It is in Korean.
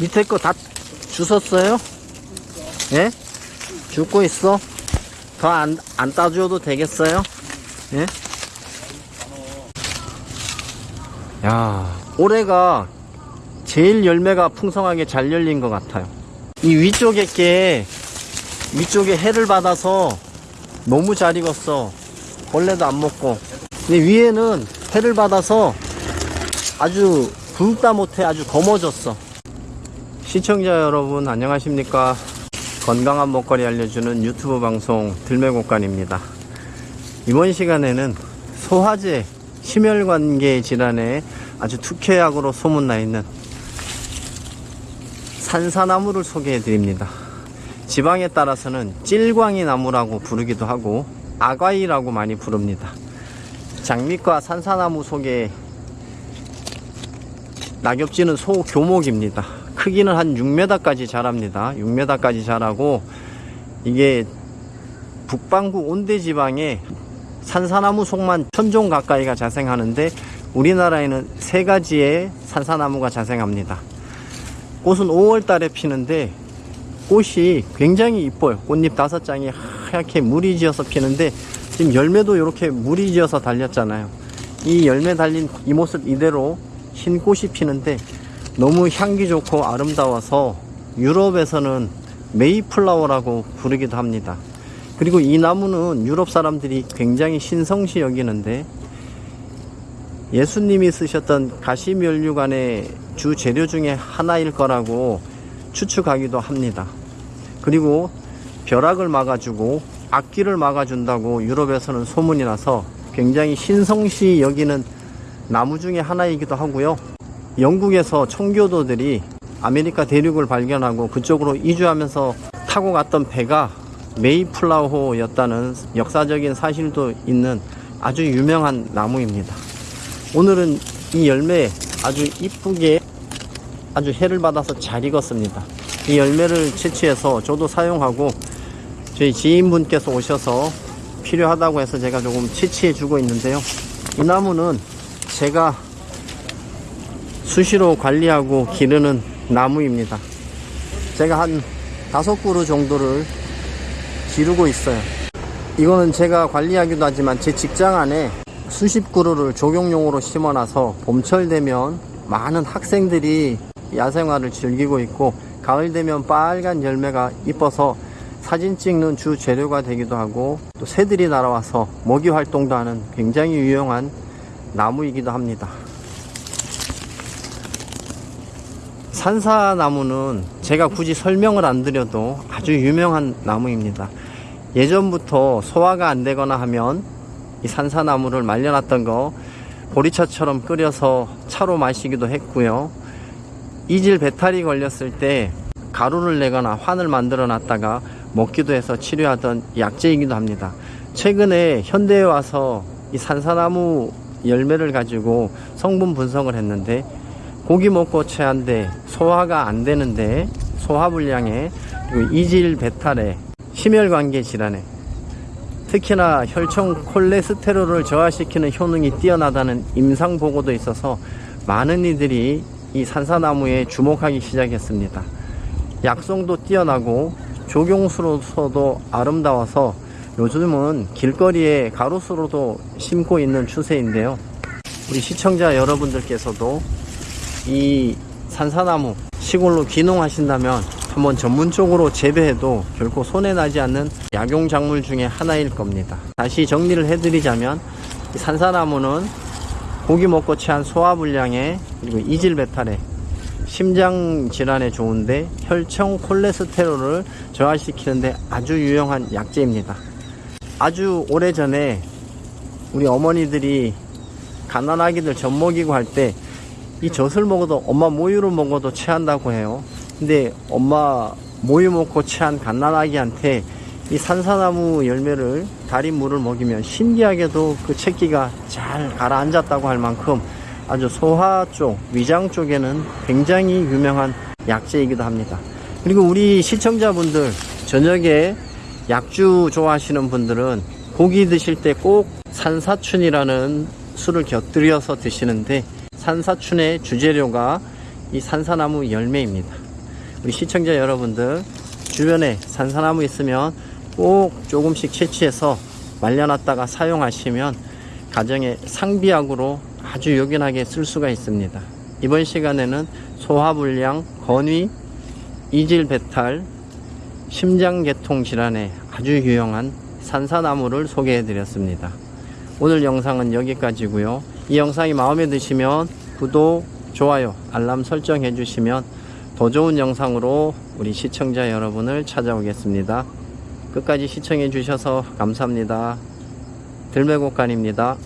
밑에 거 다 주웠어요? 예? 죽고 있어? 더 안, 안 따줘도 되겠어요? 예? 야, 올해가 제일 열매가 풍성하게 잘 열린 것 같아요. 이 위쪽에 게, 위쪽에 해를 받아서 너무 잘 익었어. 벌레도 안 먹고. 근데 위에는 해를 받아서 아주 굵다 못해 아주 검어졌어. 시청자 여러분 안녕하십니까. 건강한 먹거리 알려주는 유튜브 방송 들매곡간입니다. 이번 시간에는 소화제, 심혈관계 질환에 아주 특효약으로 소문나 있는 산사나무를 소개해 드립니다. 지방에 따라서는 찔광이 나무라고 부르기도 하고 아과이라고 많이 부릅니다. 장미과 산사나무 속에 낙엽지는 소교목입니다. 크기는 한 6m까지 자랍니다. 6m까지 자라고 이게 북반구 온대지방에 산사나무 속만 천종 가까이가 자생하는데 우리나라에는 세 가지의 산사나무가 자생합니다. 꽃은 5월 달에 피는데 꽃이 굉장히 이뻐요. 꽃잎 다섯 장이 하얗게 물이 지어서 피는데 지금 열매도 이렇게 물이 지어서 달렸잖아요. 이 열매 달린 이 모습 이대로 흰 꽃이 피는데 너무 향기 좋고 아름다워서 유럽에서는 메이플라워라고 부르기도 합니다. 그리고 이 나무는 유럽 사람들이 굉장히 신성시 여기는데 예수님이 쓰셨던 가시면류관의 주 재료 중에 하나일 거라고 추측하기도 합니다. 그리고 벼락을 막아주고 악귀를 막아준다고 유럽에서는 소문이 나서 굉장히 신성시 여기는 나무 중에 하나이기도 하고요. 영국에서 청교도들이 아메리카 대륙을 발견하고 그쪽으로 이주하면서 타고 갔던 배가 메이플라워였다는 역사적인 사실도 있는 아주 유명한 나무입니다. 오늘은 이 열매 아주 이쁘게 아주 해를 받아서 잘 익었습니다. 이 열매를 채취해서 저도 사용하고 저희 지인분께서 오셔서 필요하다고 해서 제가 조금 채취해 주고 있는데요. 이 나무는 제가 수시로 관리하고 기르는 나무입니다. 제가 한 다섯 그루 정도를 기르고 있어요. 이거는 제가 관리하기도 하지만 제 직장 안에 수십 그루를 조경용으로 심어놔서 봄철 되면 많은 학생들이 야생화를 즐기고 있고 가을 되면 빨간 열매가 이뻐서 사진 찍는 주 재료가 되기도 하고 또 새들이 날아와서 먹이 활동도 하는 굉장히 유용한 나무이기도 합니다. 산사나무는 제가 굳이 설명을 안 드려도 아주 유명한 나무입니다. 예전부터 소화가 안 되거나 하면 이 산사나무를 말려놨던 거 보리차처럼 끓여서 차로 마시기도 했고요. 이질 배탈이 걸렸을 때 가루를 내거나 환을 만들어 놨다가 먹기도 해서 치료하던 약재이기도 합니다. 최근에 현대에 와서 이 산사나무 열매를 가지고 성분 분석을 했는데 고기 먹고 체한데 소화가 안 되는데 소화불량에 이질 배탈에 심혈관계 질환에 특히나 혈청 콜레스테롤을 저하시키는 효능이 뛰어나다는 임상 보고도 있어서 많은 이들이 이 산사나무에 주목하기 시작했습니다. 약성도 뛰어나고 조경수로서도 아름다워서 요즘은 길거리에 가로수로도 심고 있는 추세인데요. 우리 시청자 여러분들께서도 이 산사나무 시골로 귀농하신다면 한번 전문적으로 재배해도 결코 손해나지 않는 약용작물 중에 하나일 겁니다. 다시 정리를 해드리자면 이 산사나무는 고기 먹고 체한 소화불량에 그리고 이질배탈에 심장 질환에 좋은데 혈청 콜레스테롤을 저하시키는데 아주 유용한 약재입니다. 아주 오래전에 우리 어머니들이 가난아기들 젖 먹이고 할 때 이 젖을 먹어도 엄마 모유를 먹어도 체한다고 해요. 근데 엄마 모유 먹고 체한 갓난아기한테 이 산사나무 열매를 달인 물을 먹이면 신기하게도 그 체기가 잘 가라앉았다고 할 만큼 아주 소화 쪽, 위장 쪽에는 굉장히 유명한 약재이기도 합니다. 그리고 우리 시청자분들 저녁에 약주 좋아하시는 분들은 고기 드실 때 꼭 산사춘이라는 술을 곁들여서 드시는데 산사춘의 주재료가 이 산사나무 열매입니다. 우리 시청자 여러분들 주변에 산사나무 있으면 꼭 조금씩 채취해서 말려놨다가 사용하시면 가정의 상비약으로 아주 요긴하게 쓸 수가 있습니다. 이번 시간에는 소화불량, 건위, 이질 배탈, 심장계통 질환에 아주 유용한 산사나무를 소개해 드렸습니다. 오늘 영상은 여기까지고요. 이 영상이 마음에 드시면 구독, 좋아요, 알람 설정 해 주시면 더 좋은 영상으로 우리 시청자 여러분을 찾아오겠습니다. 끝까지 시청해 주셔서 감사합니다. 들매곡간입니다.